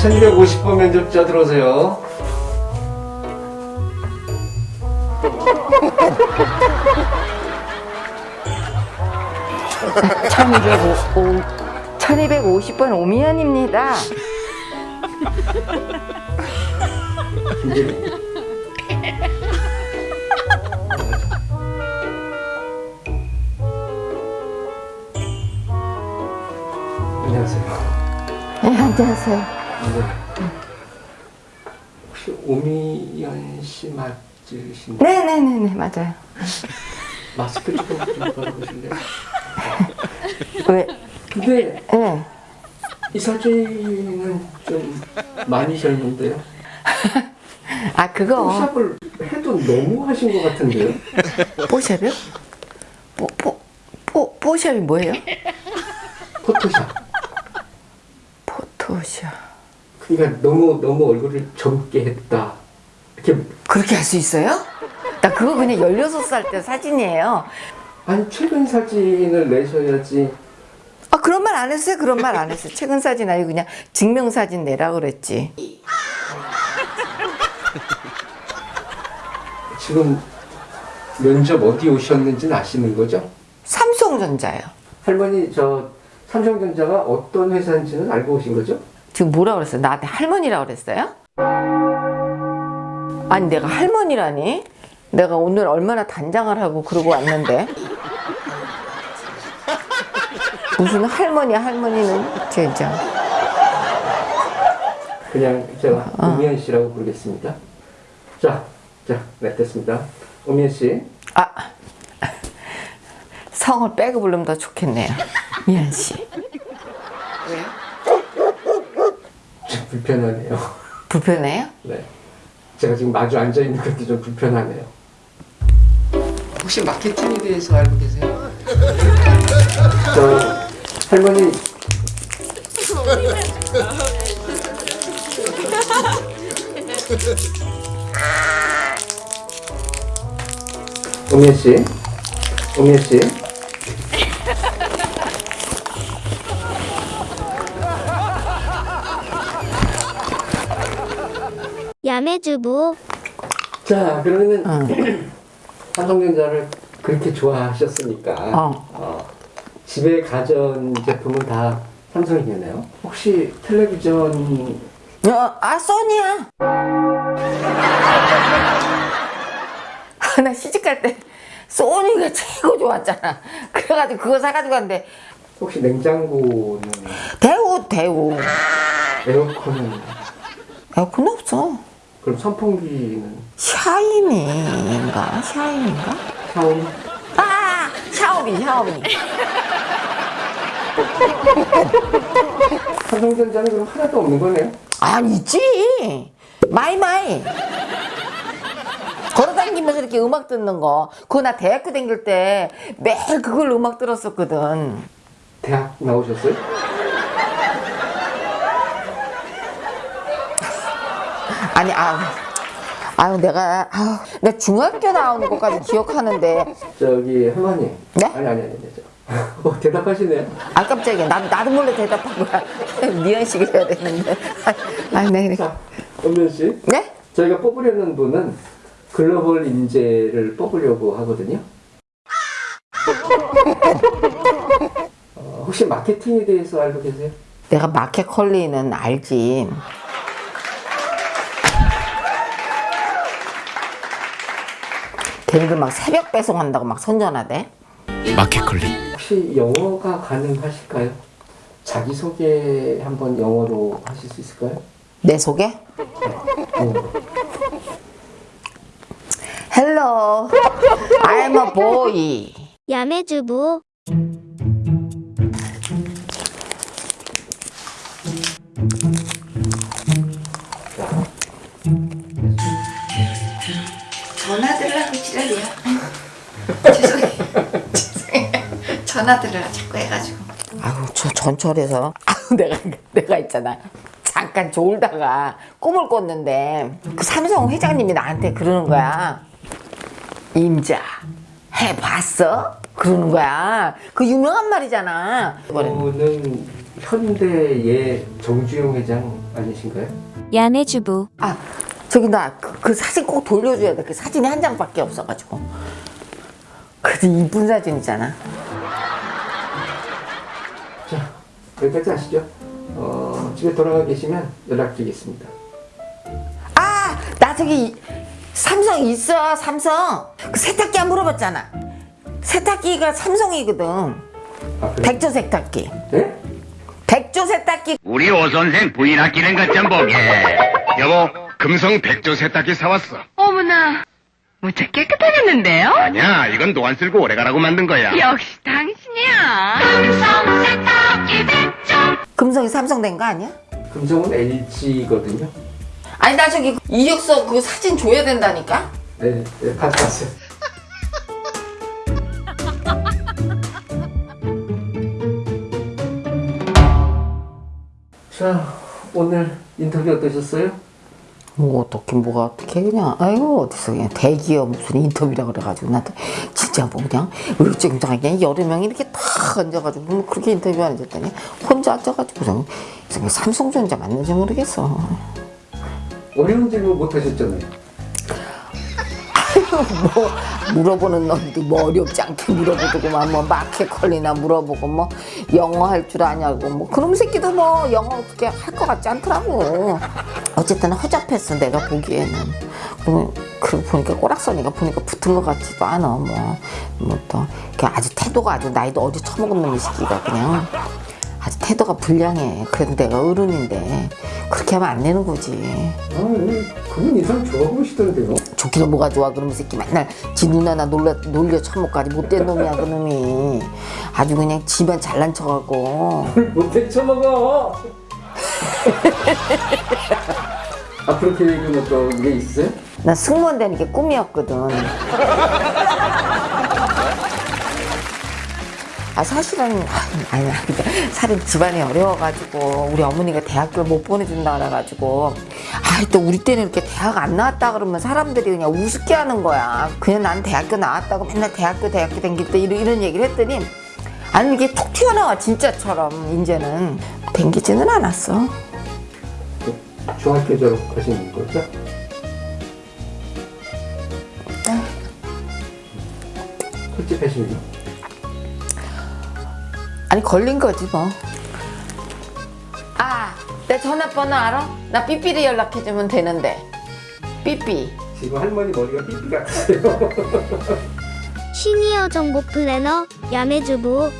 1250번 면접자 들어오세요. 천이백오 1250번 오미연입니다. 안녕하세요. 네, 안녕하세요. 네. 혹시 오미연 씨 맞으신가요? 네네네네, 맞아요. 마스크 조금 좀 걸어보실래요? 왜? 근데 네. 이 사진은 좀 많이 젊은데요? 아, 그거. 포샵을 해도 너무 하신 것 같은데요? 뽀샵이요? 뽀, 뽀, 뽀, 뽀샵이 뭐예요? 포토샵. 포토샵. 그러니까 너무 너무 얼굴을 젊게 했다. 이렇게 그렇게 할 수 있어요? 나 그거 그냥 16살 때 사진이에요. 아니 최근 사진을 내셔야지. 아, 그런 말 안 했어요? 그런 말 안 했어요. 최근 사진 아니고 그냥 증명사진 내라 그랬지. 지금 면접 어디 오셨는지는 아시는 거죠? 삼성전자요. 할머니 저 삼성전자가 어떤 회사인지는 알고 오신 거죠? 지금 뭐라 그랬어요? 나한테 할머니라 그랬어요? 아니 내가 할머니라니? 내가 오늘 얼마나 단장을 하고 그러고 왔는데 무슨 할머니 할머니는 진짜 그냥 제가 오미연 씨라고 부르겠습니다. 자, 자, 네 됐습니다. 오미연 씨, 아 성을 빼고 부르면 더 좋겠네요 미안 씨 좀 불편하네요. 불편해요? 네, 제가 지금 마주 앉아 있는 것도 좀 불편하네요. 혹시 마케팅에 대해서 알고 계세요? 저 할머니 오미연 씨, 오미연 씨, 야매주부. 자 그러면은 삼성전자를 그렇게 좋아하셨으니까 어. 어, 집에 가전 제품은 다 삼성이겠네요. 혹시 텔레비전? 어, 아 소니야. 아, 나 시집 갈 때 소니가 최고 좋았잖아. 그래가지고 그거 사가지고 갔는데. 혹시 냉장고는? 대우 대우. 에어컨은? 에어컨 없어 그럼 선풍기는? 샤이니인가? 샤이니인가? 샤오미? 아 샤오미 샤오미. 삼성전자는 그럼 하나도 없는 거네요. 아니 있지. 마이마이. 걸어다니면서 이렇게 음악 듣는 거. 그거 나 대학교 다닐 때 매일 그걸 음악 들었었거든. 대학 나오셨어요? 아니 아유 아유 내가 아유 내 중학교 나오는 것까지 기억하는데 저기 할머니. 네? 아니 아니 아니. 저. 어, 대답하시네요. 아 깜짝이야 나도 나도 몰래 대답한 거야 미연식 해야 되는데 아네 네. 자, 엄면 씨. 네? 저희가 뽑으려는 분은 글로벌 인재를 뽑으려고 하거든요. 어, 혹시 마케팅에 대해서 알고 계세요? 내가 마켓 컬리는 알지 걔네들 막 새벽 배송한다고 막 선전하대 마켓컬리 혹시 영어가 가능하실까요? 자기소개 한번 영어로 하실 수 있을까요? 내 소개? 영어로. Hello, I'm a boy. 야매주부 전화 들으라고 지랄이야. 죄송해요. 죄송해요. 전화 들으라 자꾸 해가지고. 아유, 저 전철에서 아유, 내가 내가 있잖아. 잠깐 졸다가 꿈을 꿨는데 그 삼성 회장님이 나한테 그러는 거야. 임자 해봤어? 그러는 거야. 그 유명한 말이잖아. 저는 현대의 정주영 회장 아니신가요? 야매주부 아 저기 나그 사진 꼭 돌려줘야 돼 그 사진이 한 장밖에 없어가지고 그래도 이쁜 사진이잖아 자, 여기까지 하시죠. 어, 집에 돌아가 계시면 연락드리겠습니다. 아 나 저기 삼성 있어 삼성 그 세탁기 안 물어봤잖아 세탁기가 삼성이거든 아, 그래? 백조 세탁기 네? 백조 세탁기 우리 오 선생 부인 아끼는 것 좀 보게. 여보, 금성 백조 세탁기 사왔어. 어머나, 무척 깨끗하겠는데요? 아니야, 이건 노안 쓸고 오래 가라고 만든 거야. 역시 당신이야. 금성이 삼성 된 거 아니야? 금성은 LG거든요. 아니 나 저기 이력서 그 사진 줘야 된다니까 네, 네 가져 왔어요. 자, 오늘 인터뷰 어떠셨어요? 뭐 어떻게 뭐가 어떻게 그냥 아이고 어디서 그냥 대기업 무슨 인터뷰라 그래가지고 나도 진짜 뭐 그냥 울증장하게 그냥 여러 명이 이렇게 탁 앉아가지고 뭐 그렇게 인터뷰 앉았더니 혼자 앉아가지고 그냥 삼성전자 맞는지 모르겠어 어려운 질문 못 하셨잖아요. 뭐 물어보는 놈도 뭐 어렵지 않게 물어보더구만 뭐 마켓컬리나 물어보고 뭐 영어 할 줄 아냐고 뭐 그놈 새끼도 뭐 영어 어떻게 할 것 같지 않더라고. 어쨌든 허접했어 내가 보기에는. 그러면 그러고 보니까 꼬락서니까 보니까 붙은 것 같지도 않아 뭐뭐또 아주 태도가 아주 나이도 어디 처먹은 놈이 새끼가 그냥 태도가 불량해 그래도 내가 어른인데 그렇게 하면 안 되는 거지 아, 네. 그분 인상 좋아 보이시던데요. 좋기는 뭐가 좋아 그러면 새끼 맨날 지 누나나 놀려, 놀려 처먹까지 못된 놈이야 그놈이 아주 그냥 집안 잘난 척하고 못해 쳐먹어. 앞으로 계획은 어떤 게 있으세요? 나 승무원 되는 게 꿈이었거든 아 사실은 아, 아니 사실 집안이 어려워가지고 우리 어머니가 대학교를 못 보내준다 그래가지고 아또 우리 때는 이렇게 대학 안 나왔다 그러면 사람들이 그냥 우습게 하는 거야 그냥 난 대학교 나왔다고 맨날 대학교 대학교 댕길 때 이런, 이런 얘기를 했더니 아니 이게 툭 튀어나와 진짜처럼 이제는 댕기지는 않았어 중학교 졸업하신 거죠? 솔직하시네요. 아니 걸린 거지 뭐. 아, 내 전화번호 알아? 나 삐삐리 연락해주면 되는데. 삐삐. 지금 할머니 머리가 삐삐 같으세요. 시니어 정보 플래너 야매주부